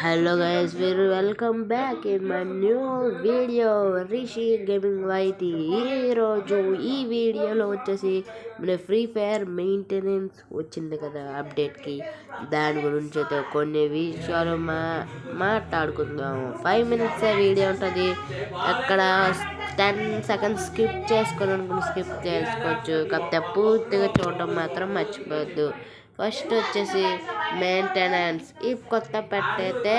Hello guys మీరు welcome back in my new video Rishi gaming వైతి ఈరోజు ఈ వీడియోలో వచ్చేసి మన ఫ్రీ ఫైర్ మెయింటెనెన్స్ వచ్చింది కదా అప్డేట్కి దాని గురించి అయితే కొన్ని విషయాలు మా మాట్లాడుకుందాము. ఫైవ్ మినిట్స్ వీడియో ఉంటుంది. అక్కడ టెన్ సెకండ్స్ స్కిప్ చేసుకొని అనుకుని స్కిప్ చేసుకోవచ్చు. కాకపోతే పూర్తిగా చూడడం మాత్రం మర్చిపోవద్దు. ఫస్ట్ వచ్చేసి మెయింటెనెన్స్ ఈ కొత్త పెట్ అయితే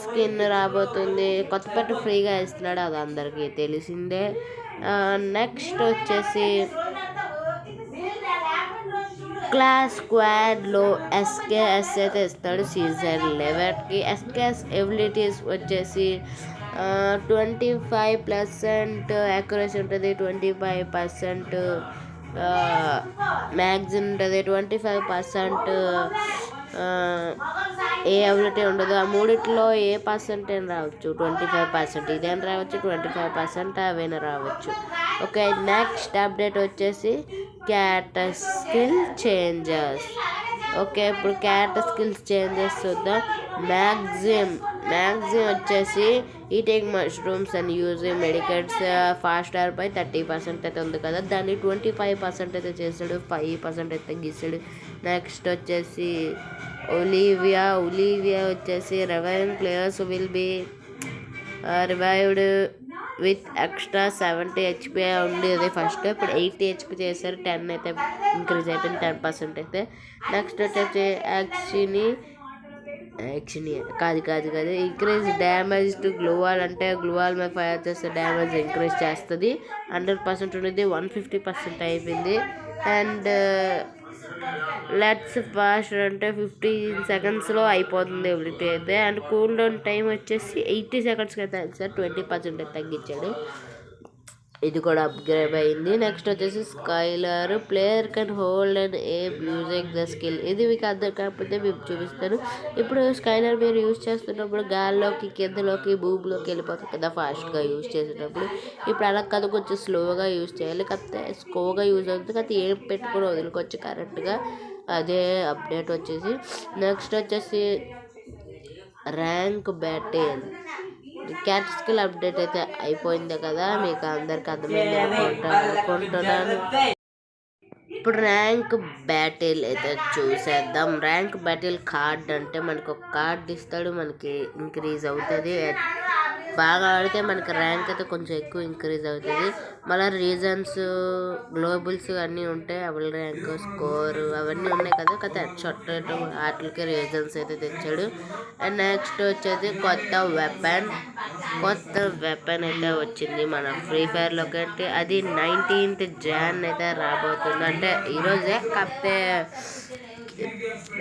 స్కిన్ రాబోతుంది. కొత్త పెట్ ఫ్రీగా ఇస్తున్నాడు అది అందరికీ తెలిసిందే. నెక్స్ట్ వచ్చేసి క్లాస్ స్క్వాడ్లో ఎస్కేఎస్ అయితే ఇస్తాడు సీజన్ లెవెన్కి ఎస్కేఎస్ ఎబిలిటీస్ వచ్చేసి ట్వంటీ ఫైవ్ పర్సెంట్ యాక్యురసీ ఉంటుంది ట్వంటీ ఫైవ్ పర్సెంట్ మ్యాగ్జిన్ ఉంటుంది ట్వంటీ ఫైవ్ పర్సెంట్ ఏ అబిలిటీ ఉండదు. ఆ మూడిట్లో ఏ పర్సెంట్ అయినా రావచ్చు. ట్వంటీ ఫైవ్ పర్సెంట్ ఇదేం రావచ్చు? ట్వంటీ ఫైవ్ పర్సెంట్ అవైనా రావచ్చు. ఓకే నెక్స్ట్ అప్డేట్ వచ్చేసి క్యారెక్టర్ స్కిల్ చేంజెస్ ఓకే ఇప్పుడు క్యారెక్టర్ స్కిల్స్ చేంజెస్ చూద్దాం. మ్యాగ్జిమ్ మ్యాగ్జిమ్ వచ్చేసి eating mushrooms and using medkits fast pi thirty percent అయితే ఉంది కదా. దాన్ని ట్వంటీ ఫైవ్ పర్సెంట్ అయితే చేస్తాడు ఫైవ్ పర్సెంట్ అయితే గీస్తాడు. నెక్స్ట్ వచ్చేసి ఒలీవియా ఒలీవియా వచ్చేసి reviving players will be revived with extra seventy HP ఉండేది ఫస్ట్ ఇప్పుడు ఎయిటీ హెచ్పి చేశారు టెన్ అయితే ఇంక్రీజ్ అయిపోయింది టెన్ పర్సెంట్ అయితే. నెక్స్ట్ వచ్చేసి యాక్చుని యాక్షన్ కాదు కాదు కాదు. Increase damage to gloo wall అంటే గ్లోవాల్ మీద ఫైర్ చేస్తే డ్యామేజ్ ఇంక్రీజ్ చేస్తుంది. హండ్రెడ్ పర్సెంట్ ఉండేది వన్ ఫిఫ్టీ పర్సెంట్ అయిపోయింది. అండ్ లెట్స్ ఫాస్ట్ అంటే ఫిఫ్టీన్ సెకండ్స్లో అయిపోతుంది ఎవ్రీథింగ్ అయితే. అండ్ కూల్ డౌన్ టైం వచ్చేసి ఎయిటీ సెకండ్స్కి అయితే సార్ ట్వంటీ పర్సెంట్ తగ్గించాడు. ఇది కూడా అప్గ్రేడ్ అయింది. నెక్స్ట్ వచ్చేసి Skyler player can hold and a music the skill ఇది మీకు అర్థం కాకపోతే మేము చూపిస్తాను. ఇప్పుడు స్కైలర్ మీరు యూజ్ చేస్తున్నప్పుడు గాల్లోకి కిందలోకి భూమిలోకి వెళ్ళిపోతుంది కదా ఫాస్ట్గా యూజ్ చేసేటప్పుడు. ఇప్పుడు అలా కదా కొంచెం స్లోగా యూజ్ చేయాలి. కాకపోతే స్లోగా యూజ్ అవుతుంది. కాకపోతే ఏం పెట్టుకుని వదులుకోవచ్చు కరెక్ట్గా అదే అప్డేట్ వచ్చేసి. నెక్స్ట్ వచ్చేసి rank battle cat skill update అయితే అయిపోయింది కదా మీకు అందరికి అర్థమైంది అనుకుంటాను అనుకుంటున్నాను ఇప్పుడు ర్యాంక్ బ్యాటిల్ అయితే చూసేద్దాం. ర్యాంక్ బ్యాటిల్ కార్డ్ అంటే మనకు ఒక కార్డ్ ఇస్తాడు మనకి ఇంక్రీజ్ అవుతుంది. బాగా ఆడితే మనకి ర్యాంక్ అయితే కొంచెం ఎక్కువ ఇంక్రీజ్ అవుతుంది. మళ్ళీ రీజన్స్ గ్లోబల్స్ అన్నీ ఉంటాయి అవల్ ర్యాంక్ స్కోర్ అవన్నీ ఉన్నాయి కదా కదా. షొట్ వాటికి రీజన్స్ అయితే తెచ్చాడు. అండ్ నెక్స్ట్ వచ్చేది కొత్త వెపన్. కొత్త వెపన్ అయితే వచ్చింది మన ఫ్రీ ఫైర్లోకి. అంటే అది నైన్టీన్త్ జాన్ అయితే రాబోతుంది. అంటే ఈరోజే కాకపోతే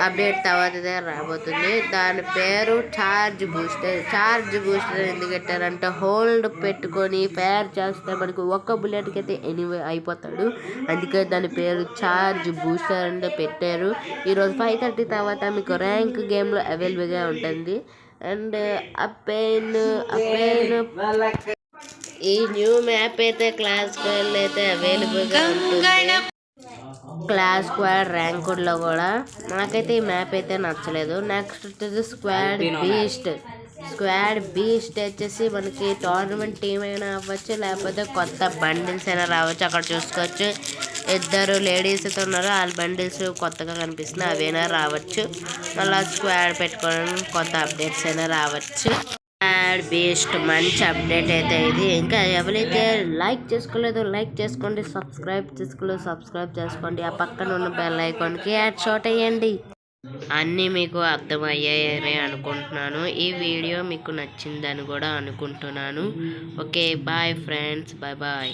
అప్డేట్ తర్వాత రాబోతుంది. దాని పేరు ఛార్జ్ బూస్టర్ ఛార్జ్ బూస్టర్ ఎందుకు పెట్టారంటే హోల్డ్ పెట్టుకొని ఫైర్ చేస్తే మనకు ఒక్క బుల్లెట్కి అయితే ఎనివే అయిపోతాడు. అందుకే దాని పేరు ఛార్జ్ బూస్టర్ అంటే పెట్టారు. ఈరోజు ఫైవ్ థర్టీ తర్వాత మీకు ర్యాంక్ గేమ్లో అవైలబుల్గా ఉంటుంది. అండ్ అపెయిన్ పెయిన్ ఈ న్యూ మ్యాప్ అయితే క్లాస్ అయితే అవైలబుల్గా ఉంటుంది. క్లాస్ స్క్వాడ్ ర్యాంకుడ్లో కూడా నాకైతే ఈ మ్యాప్ అయితే నచ్చలేదు. నెక్స్ట్ వచ్చేసి స్క్వాడ్ బీస్ట్. స్క్వాడ్ బీస్ట్ వచ్చేసి మనకి టోర్నమెంట్ టీం అయినా అవ్వచ్చు లేకపోతే కొత్త బండిల్స్ అయినా రావచ్చు. అక్కడ చూసుకోవచ్చు. ఇద్దరు లేడీస్ అయితే ఉన్నారు. వాళ్ళ బండిల్స్ కొత్తగా కనిపిస్తున్నాయి అవైనా రావచ్చు. మళ్ళీ స్క్వాడ్ పెట్టుకోవడానికి కొత్త అప్డేట్స్ అయినా రావచ్చు. స్క్వాడ్ బేస్ట్ మంచి అప్డేట్ అయితే ఇది. ఇంకా ఎవరైతే లైక్ చేసుకోలేదో లైక్ చేసుకోండి సబ్స్క్రైబ్ చేసుకోలేదు సబ్స్క్రైబ్ చేసుకోండి. ఆ పక్కన ఉన్న బెల్ ఐకాన్కి యాడ్ షాట్ అయ్యండి అన్నీ మీకు అర్థమయ్యాయని అనుకుంటున్నాను. ఈ వీడియో మీకు నచ్చిందని కూడా అనుకుంటున్నాను. Okay bye friends. Bye bye.